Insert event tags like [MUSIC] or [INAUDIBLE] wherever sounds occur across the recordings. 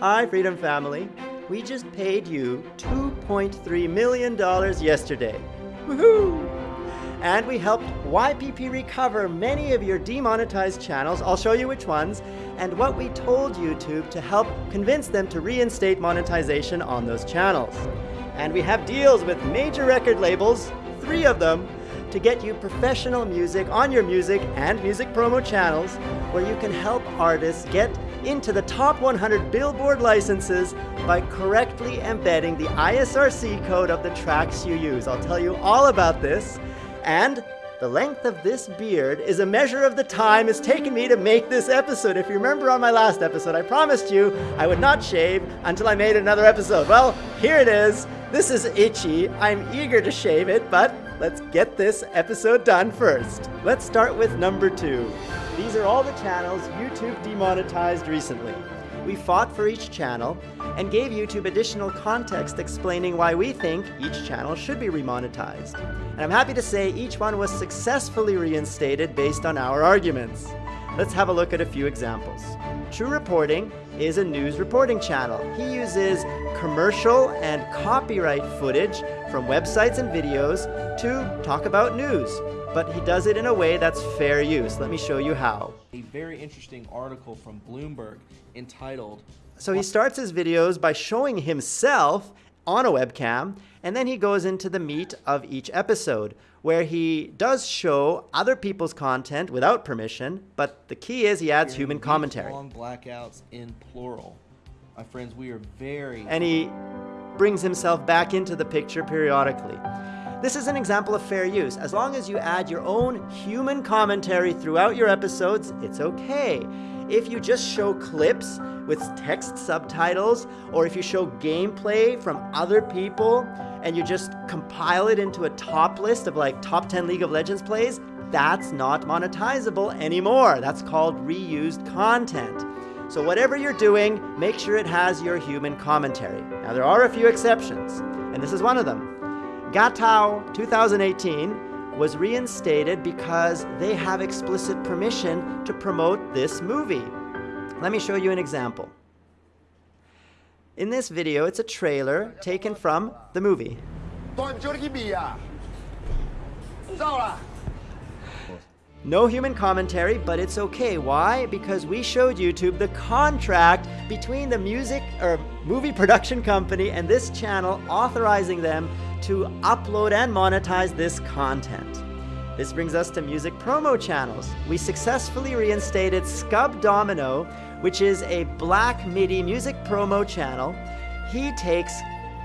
Hi, Freedom Family. We just paid you $2.3 million yesterday. Woohoo! And we helped YPP recover many of your demonetized channels. I'll show you which ones and what we told YouTube to help convince them to reinstate monetization on those channels. And we have deals with major record labels, three of them, to get you professional music on your music and music promo channels where you can help artists get into the top 100 Billboard licenses by correctly embedding the ISRC code of the tracks you use. I'll tell you all about this. And the length of this beard is a measure of the time it's taken me to make this episode. If you remember on my last episode, I promised you I would not shave until I made another episode. Well, here it is. This is itchy. I'm eager to shave it, but let's get this episode done first. Let's start with number two. These are all the channels YouTube demonetized recently. We fought for each channel and gave YouTube additional context explaining why we think each channel should be remonetized. And I'm happy to say each one was successfully reinstated based on our arguments. Let's have a look at a few examples. True Reporting is a news reporting channel. He uses commercial and copyright footage from websites and videos to talk about news but he does it in a way that's fair use. Let me show you how. A very interesting article from Bloomberg entitled... So he starts his videos by showing himself on a webcam, and then he goes into the meat of each episode, where he does show other people's content without permission, but the key is he adds human commentary. Long blackouts in plural. My friends, we are very... And he brings himself back into the picture periodically. This is an example of fair use. As long as you add your own human commentary throughout your episodes, it's okay. If you just show clips with text subtitles, or if you show gameplay from other people, and you just compile it into a top list of like top 10 League of Legends plays, that's not monetizable anymore. That's called reused content. So whatever you're doing, make sure it has your human commentary. Now there are a few exceptions, and this is one of them. Gatau 2018 was reinstated because they have explicit permission to promote this movie. Let me show you an example. In this video, it's a trailer taken from the movie. No human commentary, but it's okay. Why? Because we showed YouTube the contract between the music or movie production company and this channel authorizing them to upload and monetize this content. This brings us to music promo channels. We successfully reinstated Scub Domino, which is a black MIDI music promo channel. He takes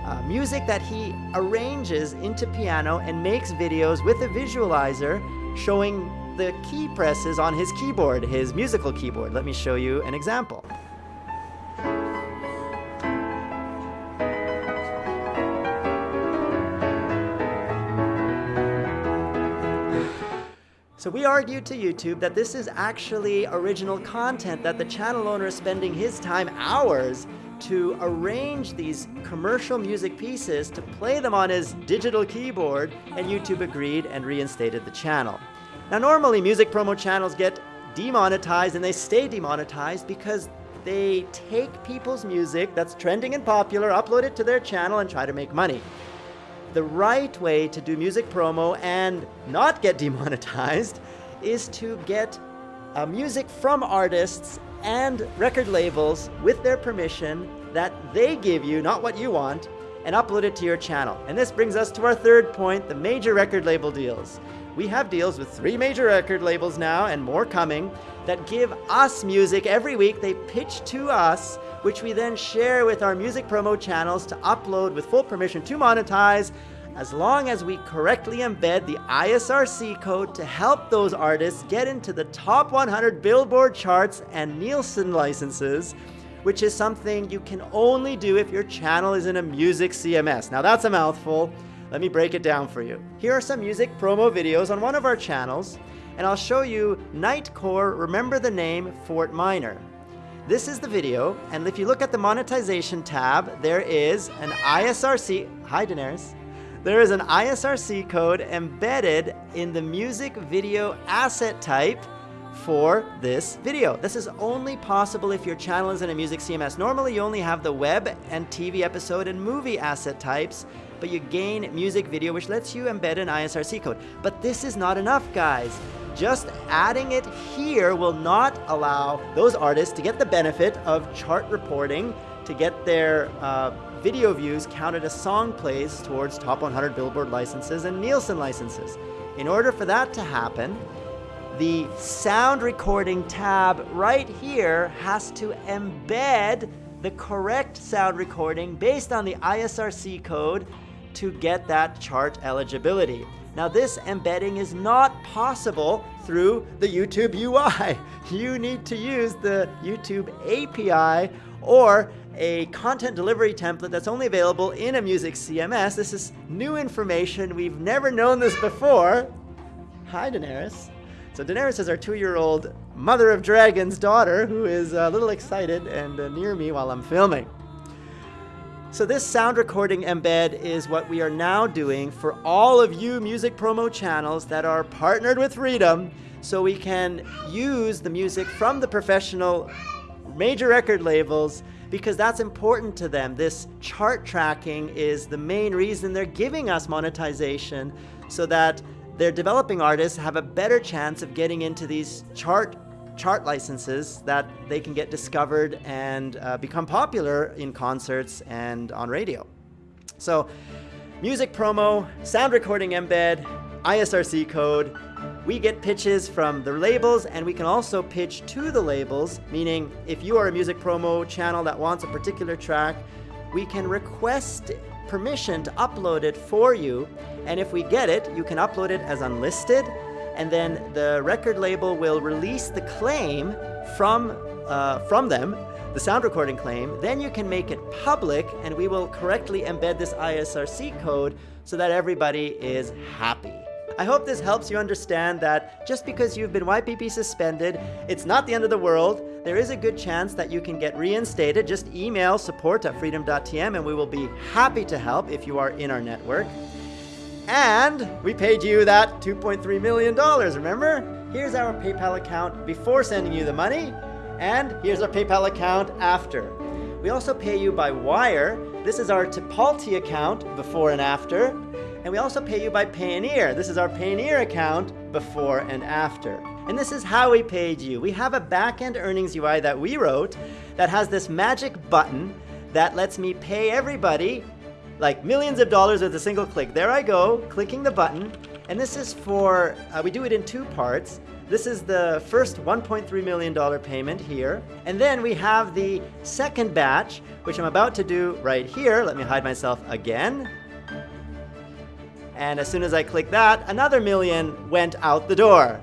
uh, music that he arranges into piano and makes videos with a visualizer showing the key presses on his keyboard, his musical keyboard. Let me show you an example. So we argued to YouTube that this is actually original content that the channel owner is spending his time, hours, to arrange these commercial music pieces to play them on his digital keyboard, and YouTube agreed and reinstated the channel. Now normally music promo channels get demonetized and they stay demonetized because they take people's music that's trending and popular, upload it to their channel and try to make money. The right way to do music promo and not get demonetized [LAUGHS] is to get uh, music from artists and record labels with their permission that they give you, not what you want, and upload it to your channel. And this brings us to our third point, the major record label deals. We have deals with three major record labels now and more coming that give us music every week. They pitch to us, which we then share with our music promo channels to upload with full permission to monetize as long as we correctly embed the ISRC code to help those artists get into the top 100 Billboard charts and Nielsen licenses, which is something you can only do if your channel is in a music CMS. Now that's a mouthful. Let me break it down for you. Here are some music promo videos on one of our channels, and I'll show you Nightcore Remember the Name Fort Minor. This is the video, and if you look at the monetization tab, there is an ISRC, hi Daenerys, there is an ISRC code embedded in the music video asset type for this video. This is only possible if your channel is in a music CMS. Normally you only have the web and TV episode and movie asset types, but you gain music video which lets you embed an ISRC code. But this is not enough guys. Just adding it here will not allow those artists to get the benefit of chart reporting, to get their uh, video views counted as song plays towards top 100 Billboard licenses and Nielsen licenses. In order for that to happen, the sound recording tab right here has to embed the correct sound recording based on the ISRC code to get that chart eligibility. Now this embedding is not possible through the YouTube UI. [LAUGHS] You need to use the YouTube API or a content delivery template that's only available in a music CMS. This is new information. We've never known this before. Hi, Daenerys. So Daenerys is our two-year-old mother of dragons daughter who is a little excited and uh, near me while I'm filming. So this sound recording embed is what we are now doing for all of you music promo channels that are partnered with Freedom so we can use the music from the professional major record labels because that's important to them. This chart tracking is the main reason they're giving us monetization so that their developing artists have a better chance of getting into these chart chart licenses that they can get discovered and uh, become popular in concerts and on radio. So music promo, sound recording embed, ISRC code, we get pitches from the labels and we can also pitch to the labels, meaning if you are a music promo channel that wants a particular track, we can request permission to upload it for you. And if we get it, you can upload it as unlisted and then the record label will release the claim from, uh, from them, the sound recording claim, then you can make it public and we will correctly embed this ISRC code so that everybody is happy. I hope this helps you understand that just because you've been YPP suspended, it's not the end of the world. There is a good chance that you can get reinstated. Just email support at freedom.tm and we will be happy to help if you are in our network. And we paid you that $2.3 million, remember? Here's our PayPal account before sending you the money, and here's our PayPal account after. We also pay you by wire. This is our Tipalti account before and after. And we also pay you by Payoneer. This is our Payoneer account before and after. And this is how we paid you. We have a backend earnings UI that we wrote that has this magic button that lets me pay everybody like millions of dollars with a single click. There I go, clicking the button. And this is for, uh, we do it in two parts. This is the first $1.3 million payment here. And then we have the second batch, which I'm about to do right here. Let me hide myself again. And as soon as I click that, another million went out the door.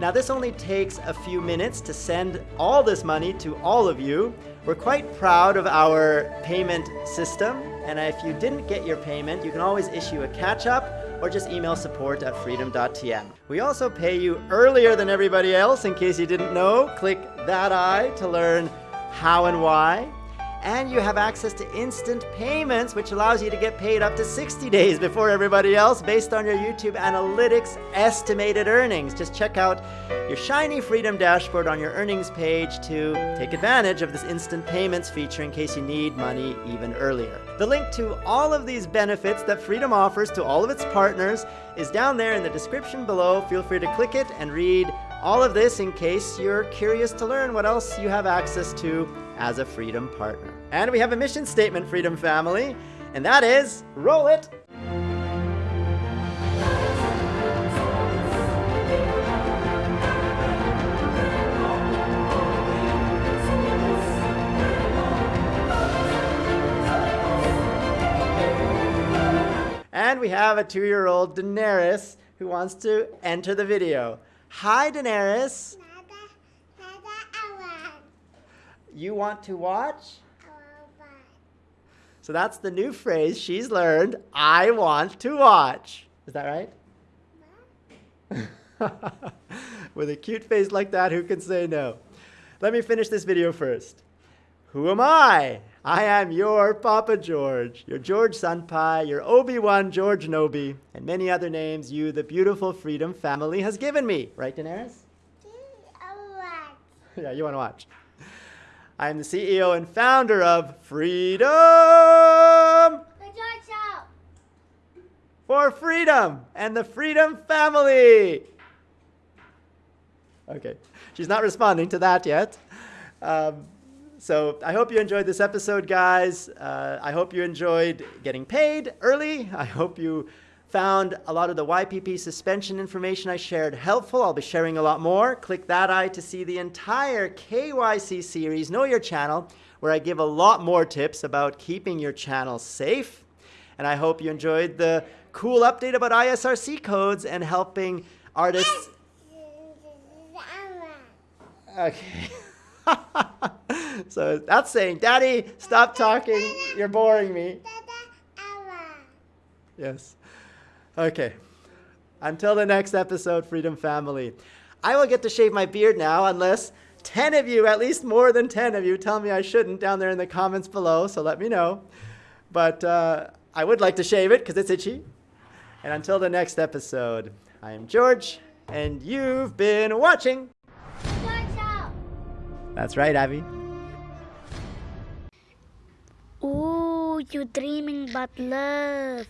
Now this only takes a few minutes to send all this money to all of you. We're quite proud of our payment system and if you didn't get your payment, you can always issue a catch-up or just email support at freedom.tm. We also pay you earlier than everybody else in case you didn't know. Click that eye to learn how and why. And you have access to instant payments, which allows you to get paid up to 60 days before everybody else based on your YouTube Analytics estimated earnings. Just check out your shiny Freedom dashboard on your earnings page to take advantage of this instant payments feature in case you need money even earlier. The link to all of these benefits that Freedom offers to all of its partners is down there in the description below. Feel free to click it and read all of this in case you're curious to learn what else you have access to as a Freedom partner. And we have a mission statement, Freedom Family, and that is, roll it! And we have a two-year-old Daenerys who wants to enter the video. Hi, Daenerys. You want to watch? So that's the new phrase she's learned. I want to watch. Is that right? [LAUGHS] With a cute face like that, who can say no? Let me finish this video first. Who am I? I am your Papa George, your George Senpai, your Obi-Wan George Nobi, and many other names you, the beautiful Freedom family, has given me. Right, Daenerys? [LAUGHS] yeah, you want to watch. I am the CEO and founder of Freedom Good George Show. for Freedom and the Freedom Family. Okay, she's not responding to that yet. Um, so I hope you enjoyed this episode, guys. Uh, I hope you enjoyed getting paid early. I hope you found a lot of the YPP suspension information I shared helpful. I'll be sharing a lot more. Click that eye to see the entire KYC series, Know Your Channel, where I give a lot more tips about keeping your channel safe. And I hope you enjoyed the cool update about ISRC codes and helping artists. [LAUGHS] Okay. [LAUGHS] [LAUGHS] so that's saying, Daddy, stop talking. You're boring me. Yes. Okay. Until the next episode, Freedom Family. I will get to shave my beard now unless 10 of you, at least more than 10 of you, tell me I shouldn't down there in the comments below, so let me know. But uh, I would like to shave it because it's itchy. And until the next episode, I am George, and you've been watching. That's right, Abby. You dreaming about love.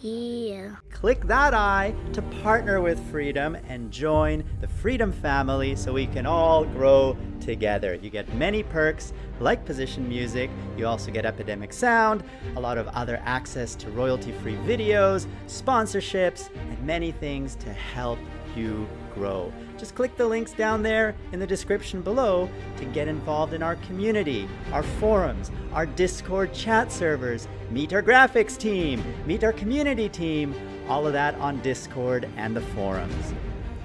Yeah. Click that eye to partner with Freedom and join the Freedom family so we can all grow together. You get many perks like position music, you also get Epidemic Sound, a lot of other access to royalty-free videos, sponsorships, and many things to help you grow. Just click the links down there in the description below to get involved in our community, our forums, our Discord chat servers, meet our graphics team, meet our community team, all of that on Discord and the forums.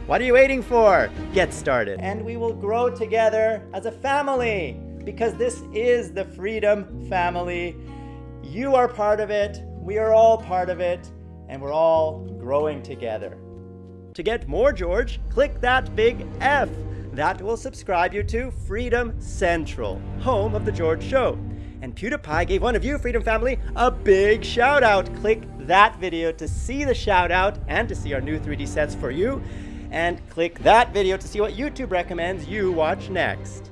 What are you waiting for? Get started. And we will grow together as a family because this is the Freedom Family. You are part of it, we are all part of it, and we're all growing together. To get more George, click that big F. That will subscribe you to Freedom Central, home of The George Show. And PewDiePie gave one of you, Freedom Family, a big shout out. Click that video to see the shout out and to see our new 3D sets for you. And click that video to see what YouTube recommends you watch next.